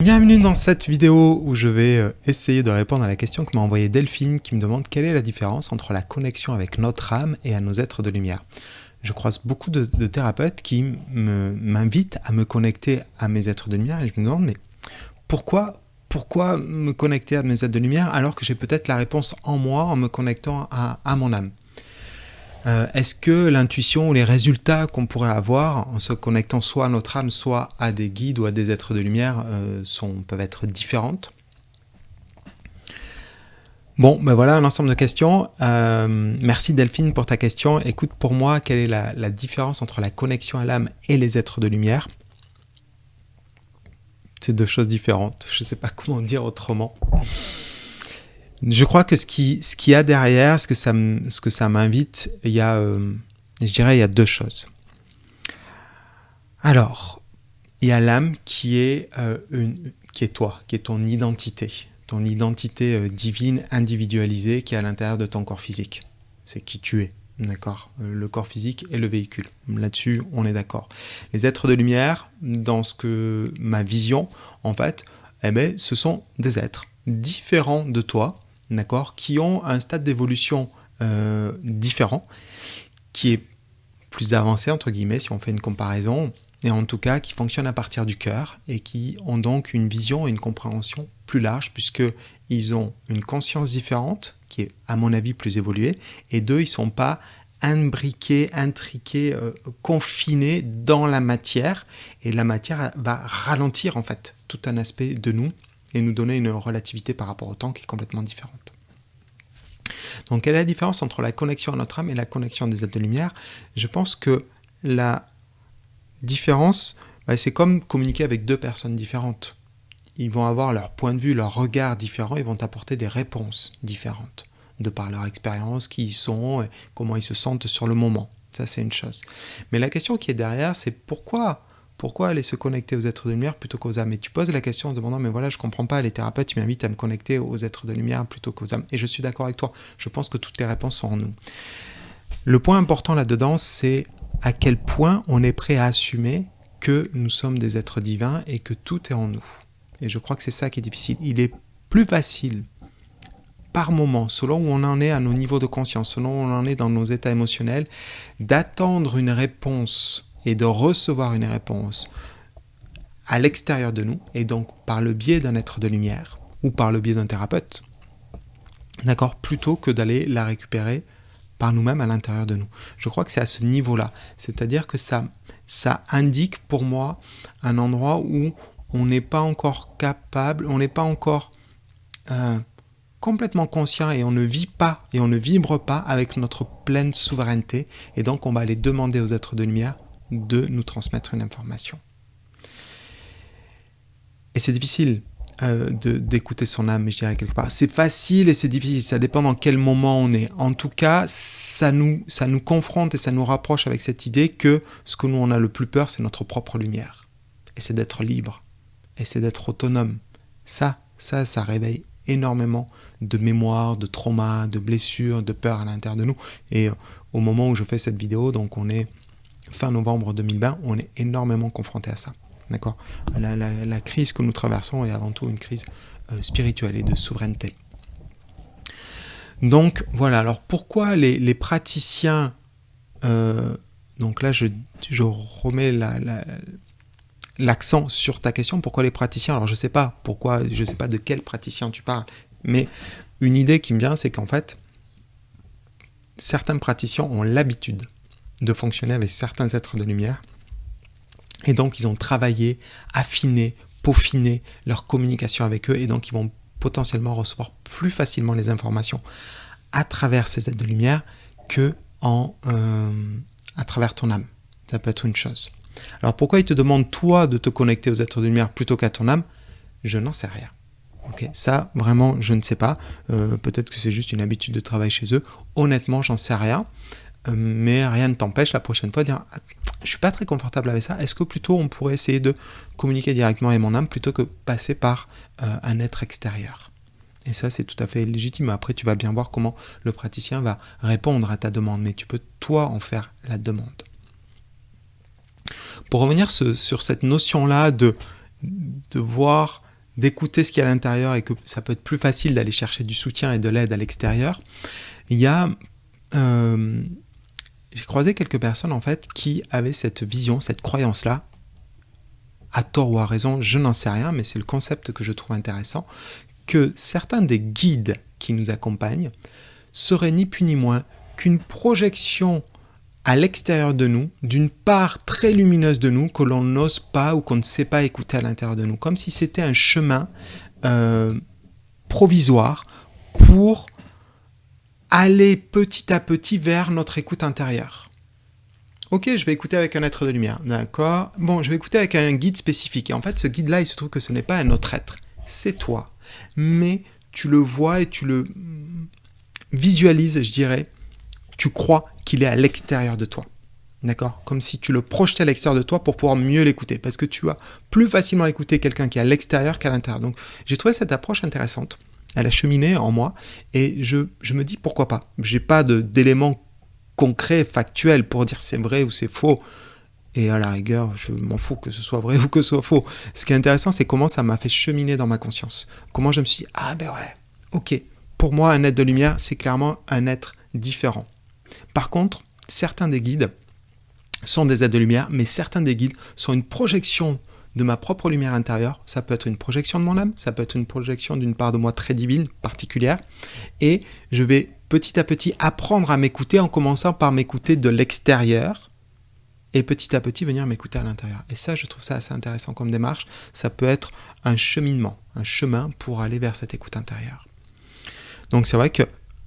Bienvenue dans cette vidéo où je vais euh, essayer de répondre à la question que m'a envoyée Delphine qui me demande quelle est la différence entre la connexion avec notre âme et à nos êtres de lumière. Je croise beaucoup de, thérapeutes qui m'invitent à me connecter à mes êtres de lumière et je me demande mais pourquoi, pourquoi me connecter à mes êtres de lumière alors que j'ai peut-être la réponse en moi en me connectant à mon âme? Euh, est-ce que l'intuition ou les résultats qu'on pourrait avoir en se connectant soit à notre âme, soit à des guides ou à des êtres de lumière euh, peuvent être différentes? Bon, ben voilà un ensemble de questions. Euh, merci Delphine pour ta question. Écoute, pour moi, quelle est la, la différence entre la connexion à l'âme et les êtres de lumière? C'est deux choses différentes. Je ne sais pas comment dire autrement. Je crois que ce ce qu'il y a derrière, ce que ça, m'invite, il y a, euh, je dirais, il y a deux choses. Alors, il y a l'âme qui est euh, qui est toi, qui est ton identité, ton identité euh, divine, individualisée, qui est à l'intérieur de ton corps physique. C'est qui tu es, d'accord? Le corps physique et le véhicule. Là-dessus, on est d'accord. Les êtres de lumière, dans ce que ma vision, en fait, eh ben, ce sont des êtres différents de toi, d'accord, qui ont un stade d'évolution euh, différent, qui est plus avancé, entre guillemets, si on fait une comparaison, et en tout cas qui fonctionnent à partir du cœur et qui ont donc une vision et une compréhension plus large puisqu'ils ont une conscience différente qui est à mon avis plus évoluée et deux, ils ne sont pas imbriqués, intriqués, euh, confinés dans la matière et la matière va ralentir en fait tout un aspect de nous et nous donner une relativité par rapport au temps qui est complètement différente. Donc quelle est la différence entre la connexion à notre âme et la connexion des êtres de lumière? Je pense que la différence, bah, c'est comme communiquer avec deux personnes différentes. Ils vont avoir leur point de vue, leur regard différent, ils vont apporter des réponses différentes, de par leur expérience, qui ils sont, et comment ils se sentent sur le moment. Ça, c'est une chose. Mais la question qui est derrière, c'est pourquoi pourquoi aller se connecter aux êtres de lumière plutôt qu'aux âmes? Et tu poses la question en demandant, mais voilà, je comprends pas, les thérapeutes, ils m'invitent à me connecter aux êtres de lumière plutôt qu'aux âmes. Et je suis d'accord avec toi, je pense que toutes les réponses sont en nous. Le point important là-dedans, c'est à quel point on est prêt à assumer que nous sommes des êtres divins et que tout est en nous. Et je crois que c'est ça qui est difficile. Il est plus facile par moment, selon où on en est à nos niveaux de conscience, selon où on en est dans nos états émotionnels, d'attendre une réponse et de recevoir une réponse à l'extérieur de nous, et donc par le biais d'un être de lumière, ou par le biais d'un thérapeute, d'accord, plutôt que d'aller la récupérer par nous-mêmes à l'intérieur de nous. Je crois que c'est à ce niveau-là, c'est-à-dire que ça, ça indique pour moi un endroit où on n'est pas encore capable, on n'est pas encore euh, complètement conscient et on ne vit pas et on ne vibre pas avec notre pleine souveraineté, et donc on va aller demander aux êtres de lumière de nous transmettre une information. Et c'est difficile euh, d'écouter son âme, je dirais quelque part. C'est facile et c'est difficile, ça dépend dans quel moment on est. En tout cas, ça nous, ça nous confronte et ça nous rapproche avec cette idée que ce que nous on a le plus peur, c'est notre propre lumière. Et c'est d'être libre. Et c'est d'être autonome. Ça, ça, ça réveille énormément de mémoire, de trauma, de blessures, de peur à l'intérieur de nous. Et euh, au moment où je fais cette vidéo, donc on est fin novembre 2020, on est énormément confronté à ça. D'accord? La, crise que nous traversons est avant tout une crise euh, spirituelle et de souveraineté. Donc voilà, alors pourquoi les, praticiens, euh, donc là je, remets l'accent sur ta question, pourquoi les praticiens? Alors je ne sais pas pourquoi, je ne sais pas de quel praticien tu parles, mais une idée qui me vient, c'est qu'en fait, certains praticiens ont l'habitude de fonctionner avec certains êtres de lumière. Et donc, ils ont travaillé, affiné, peaufiné leur communication avec eux, et donc ils vont potentiellement recevoir plus facilement les informations à travers ces êtres de lumière que euh, à travers ton âme. Ça peut être une chose. Alors pourquoi ils te demandent toi de te connecter aux êtres de lumière plutôt qu'à ton âme? Je n'en sais rien. Ok, ça vraiment je ne sais pas. Euh, peut-être que c'est juste une habitude de travail chez eux. Honnêtement, j'en sais rien. Euh, mais rien ne t'empêche la prochaine fois de dire ah, je suis pas très confortable avec ça, est-ce que plutôt on pourrait essayer de communiquer directement avec mon âme plutôt que passer par euh, un être extérieur? Et ça c'est tout à fait légitime, après tu vas bien voir comment le praticien va répondre à ta demande, mais tu peux toi en faire la demande. Pour revenir sur cette notion-là de, voir d'écouter ce qu'il y a à l'intérieur et que ça peut être plus facile d'aller chercher du soutien et de l'aide à l'extérieur, il y a... Euh, j'ai croisé quelques personnes en fait qui avaient cette vision, cette croyance-là, à tort ou à raison, je n'en sais rien, mais c'est le concept que je trouve intéressant, que certains des guides qui nous accompagnent seraient ni plus ni moins qu'une projection à l'extérieur de nous, d'une part très lumineuse de nous que l'on n'ose pas ou qu'on ne sait pas écouter à l'intérieur de nous, comme si c'était un chemin euh, provisoire pour aller petit à petit vers notre écoute intérieure. Ok, je vais écouter avec un être de lumière, d'accord Bon, je vais écouter avec un guide spécifique. Et en fait, ce guide-là, il se trouve que ce n'est pas un autre être, c'est toi. Mais tu le vois et tu le visualises, je dirais, tu crois qu'il est à l'extérieur de toi. D'accord Comme si tu le projetais à l'extérieur de toi pour pouvoir mieux l'écouter. Parce que tu vas plus facilement écouter quelqu'un qui est à l'extérieur qu'à l'intérieur. Donc, j'ai trouvé cette approche intéressante. Elle a cheminé en moi. Et je, me dis pourquoi pas. J'ai pas d'éléments concrets, factuels pour dire c'est vrai ou c'est faux. Et à la rigueur, je m'en fous que ce soit vrai ou que ce soit faux. Ce qui est intéressant, c'est comment ça m'a fait cheminer dans ma conscience. Comment je me suis dit, ah ben ouais, ok. Pour moi, un être de lumière, c'est clairement un être différent. Par contre, certains des guides sont des aides de lumière, mais certains des guides sont une projection de ma propre lumière intérieure. Ça peut être une projection de mon âme, ça peut être une projection d'une part de moi très divine, particulière. Et je vais petit à petit apprendre à m'écouter en commençant par m'écouter de l'extérieur et petit à petit venir m'écouter à l'intérieur. Et ça, je trouve ça assez intéressant comme démarche. Ça peut être un cheminement, un chemin pour aller vers cette écoute intérieure. Donc c'est vrai que,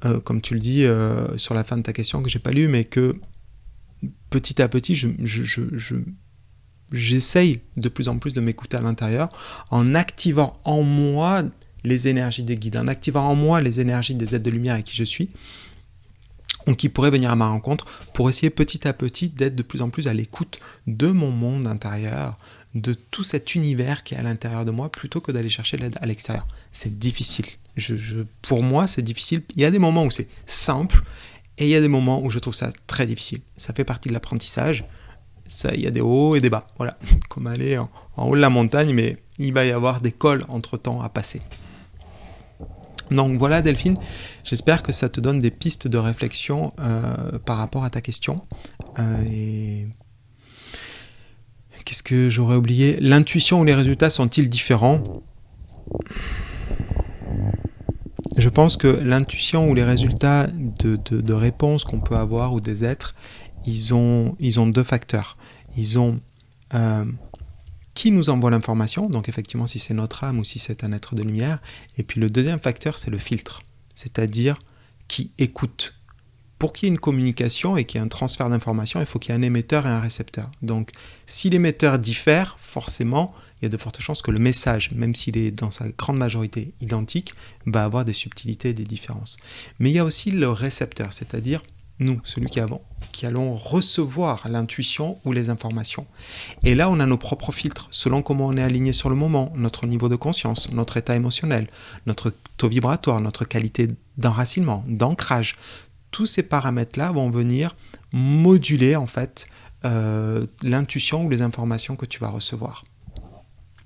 euh, comme tu le dis euh, sur la fin de ta question que j'ai pas lu, mais que petit à petit, je, j'essaye de plus en plus de m'écouter à l'intérieur en activant en moi les énergies des guides, en activant en moi les énergies des aides de lumière avec qui je suis, ou qui pourraient venir à ma rencontre pour essayer petit à petit d'être de plus en plus à l'écoute de mon monde intérieur, de tout cet univers qui est à l'intérieur de moi, plutôt que d'aller chercher l'aide à l'extérieur. C'est difficile. Pour moi, c'est difficile. Il y a des moments où c'est simple, et il y a des moments où je trouve ça très difficile. Ça fait partie de l'apprentissage. Il y a des hauts et des bas. Voilà, comme aller en, en haut de la montagne, mais il va y avoir des cols entre-temps à passer. Donc voilà Delphine, j'espère que ça te donne des pistes de réflexion euh, par rapport à ta question. Euh, et qu'est-ce que j'aurais oublié? L'intuition ou les résultats sont-ils différents? Je pense que l'intuition ou les résultats de, réponses qu'on peut avoir ou des êtres, ils ont, ils ont deux facteurs. Ils ont euh, qui nous envoie l'information, donc effectivement si c'est notre âme ou si c'est un être de lumière. Et puis le deuxième facteur, c'est le filtre, c'est-à-dire qui écoute. Pour qu'il y ait une communication et qu'il y ait un transfert d'information, il faut qu'il y ait un émetteur et un récepteur. Donc si l'émetteur diffère, forcément, il y a de fortes chances que le message, même s'il est dans sa grande majorité identique, va avoir des subtilités et des différences. Mais il y a aussi le récepteur, c'est-à-dire nous, celui qui, avons, qui allons recevoir l'intuition ou les informations. Et là, on a nos propres filtres, selon comment on est aligné sur le moment, notre niveau de conscience, notre état émotionnel, notre taux vibratoire, notre qualité d'enracinement, d'ancrage. Tous ces paramètres-là vont venir moduler en fait euh, l'intuition ou les informations que tu vas recevoir.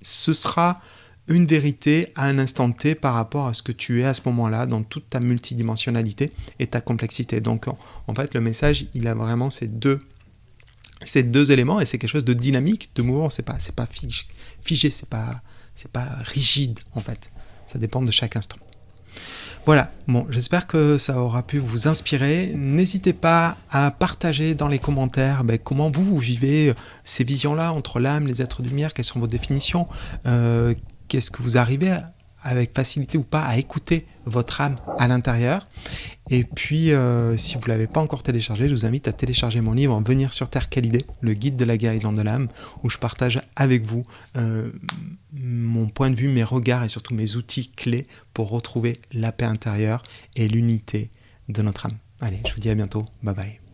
Ce sera une vérité à un instant T par rapport à ce que tu es à ce moment-là dans toute ta multidimensionnalité et ta complexité. Donc en, fait le message il a vraiment ces deux, ces éléments et c'est quelque chose de dynamique, de mouvant, c'est pas, pas figé, c'est pas, pas rigide en fait. Ça dépend de chaque instant. Voilà, bon, j'espère que ça aura pu vous inspirer. N'hésitez pas à partager dans les commentaires ben, comment vous, vous vivez ces visions-là entre l'âme, les êtres de lumière, quelles sont vos définitions, euh, qu'est-ce que vous arrivez avec facilité ou pas à écouter votre âme à l'intérieur. Et puis, euh, si vous ne l'avez pas encore téléchargé, je vous invite à télécharger mon livre Venir sur Terre, quelle idée Le guide de la guérison de l'âme, où je partage avec vous euh, mon point de vue, mes regards et surtout mes outils clés pour retrouver la paix intérieure et l'unité de notre âme. Allez, je vous dis à bientôt. Bye bye.